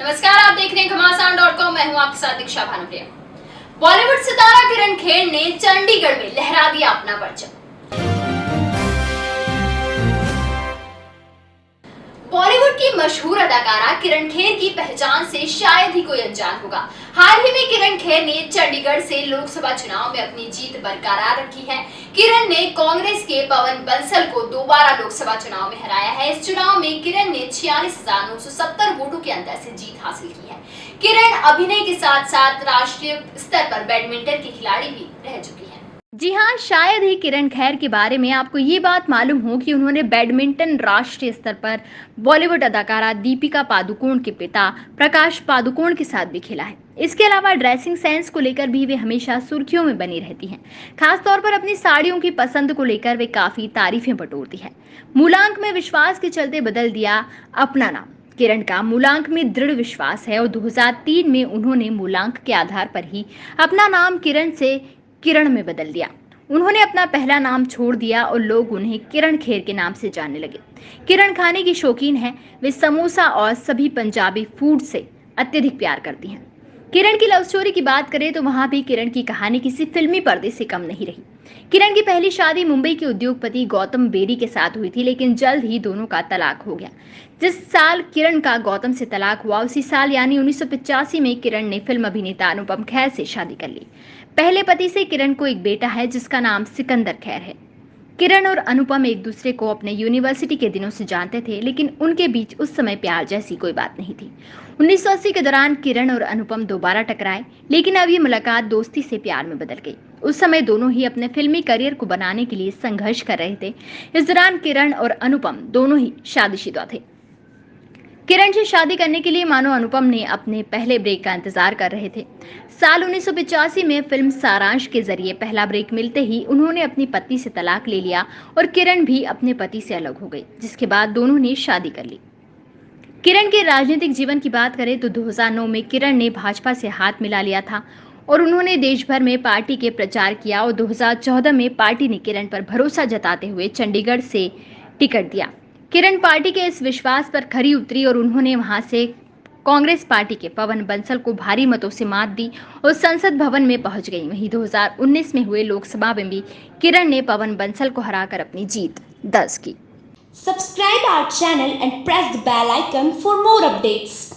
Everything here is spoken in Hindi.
नमस्कार, आप देख रहे हैं घमासान डॉट कॉम मैं हूँ आपके साथ दीक्षा भानुप्रिया। बॉलीवुड सितारा किरण खेर ने चंडीगढ़ में लहरा दिया अपना परचम। मशहूर अदाकारा किरण खेर की पहचान से शायद ही कोई अनजान होगा। हाल ही में किरण खेर ने चंडीगढ़ से लोकसभा चुनाव में अपनी जीत बरकरार रखी है। किरण ने कांग्रेस के पवन बंसल को दोबारा लोकसभा चुनाव में हराया है। इस चुनाव में किरण ने छियालीस वोटों के अंतर से जीत हासिल की है। किरण अभिनय के साथ साथ राष्ट्रीय स्तर पर बैडमिंटन की खिलाड़ी भी रह चुकी जी हाँ शायद ही किरण खैर के बारे में आपको ये बात मालूम हो कि उन्होंने बैडमिंटन राष्ट्रीय स्तर पर बॉलीवुड अदाकारा दीपिका पादुकोण के पिता प्रकाश पादुकोण के साथ भी खेला है। इसके अलावा ड्रेसिंग सेंस को लेकर भी वे हमेशा सुर्खियों में बनी रहती हैं। खासतौर पर अपनी साड़ियों की पसंद को लेकर वे काफ़ी तारीफें बटोरती है। मूलांक में विश्वास के चलते बदल दिया अपना नाम। किरण का मूलांक में दृढ़ विश्वास है और 2003 में उन्होंने मूलांक के आधार पर ही अपना नाम किरण से किरण में बदल दिया। उन्होंने अपना पहला नाम छोड़ दिया और लोग उन्हें किरण खेर के नाम से जानने लगे। किरण खाने की शौकीन है, वे समोसा और सभी पंजाबी फ़ूड से अत्यधिक प्यार करती हैं। किरण की लव स्टोरी की बात करें तो वहाँ भी किरण की कहानी किसी फिल्मी पर्दे से कम नहीं रही। किरण की पहली शादी मुंबई के उद्योगपति गौतम बेरी के साथ हुई थी, लेकिन जल्द ही दोनों का तलाक हो गया। जिस साल किरण का गौतम से तलाक हुआ, उसी साल यानी उन्नीस में किरण ने फ़िल्म अभिनेता अनुपम खैर से शादी कर ली। पहले पति से किरण को एक बेटा है, जिसका नाम सिकंदर खैर है। किरण और अनुपम एक दूसरे को अपने यूनिवर्सिटी के दिनों से जानते थे, लेकिन उनके बीच उस समय प्यार जैसी कोई बात नहीं थी। 1980 के दौरान किरण और अनुपम दोबारा टकराए, लेकिन अब ये मुलाकात दोस्ती से प्यार में बदल गई। उस समय दोनों ही अपने फिल्मी करियर को बनाने के लिए संघर्ष कर रहे थे। इस दौरान किरण और अनुपम दोनों ही शादीशुदा थे। किरण से शादी करने के लिए मानो अनुपम ने अपने पहले ब्रेक का इंतज़ार कर रहे थे। साल उन्नीस में फ़िल्म सारांश के ज़रिए पहला ब्रेक मिलते ही उन्होंने अपनी पति से तलाक ले लिया और किरण भी अपने पति से अलग हो गई, जिसके बाद दोनों ने शादी कर ली। किरण के राजनीतिक जीवन की बात करें तो 2009 में किरण ने भाजपा से हाथ मिला लिया था और उन्होंने देश भर में पार्टी के प्रचार किया और 2014 में पार्टी ने किरण पर भरोसा जताते हुए चंडीगढ़ से टिकट दिया। किरण पार्टी के इस विश्वास पर खरी उतरी और उन्होंने वहाँ से कांग्रेस पार्टी के पवन बंसल को भारी मतों से मात दी और संसद भवन में पहुँच गई। वहीं 2019 में हुए लोकसभा में भी किरण ने पवन बंसल को हराकर अपनी जीत दर्ज की। Subscribe our channel and press the bell icon for more updates.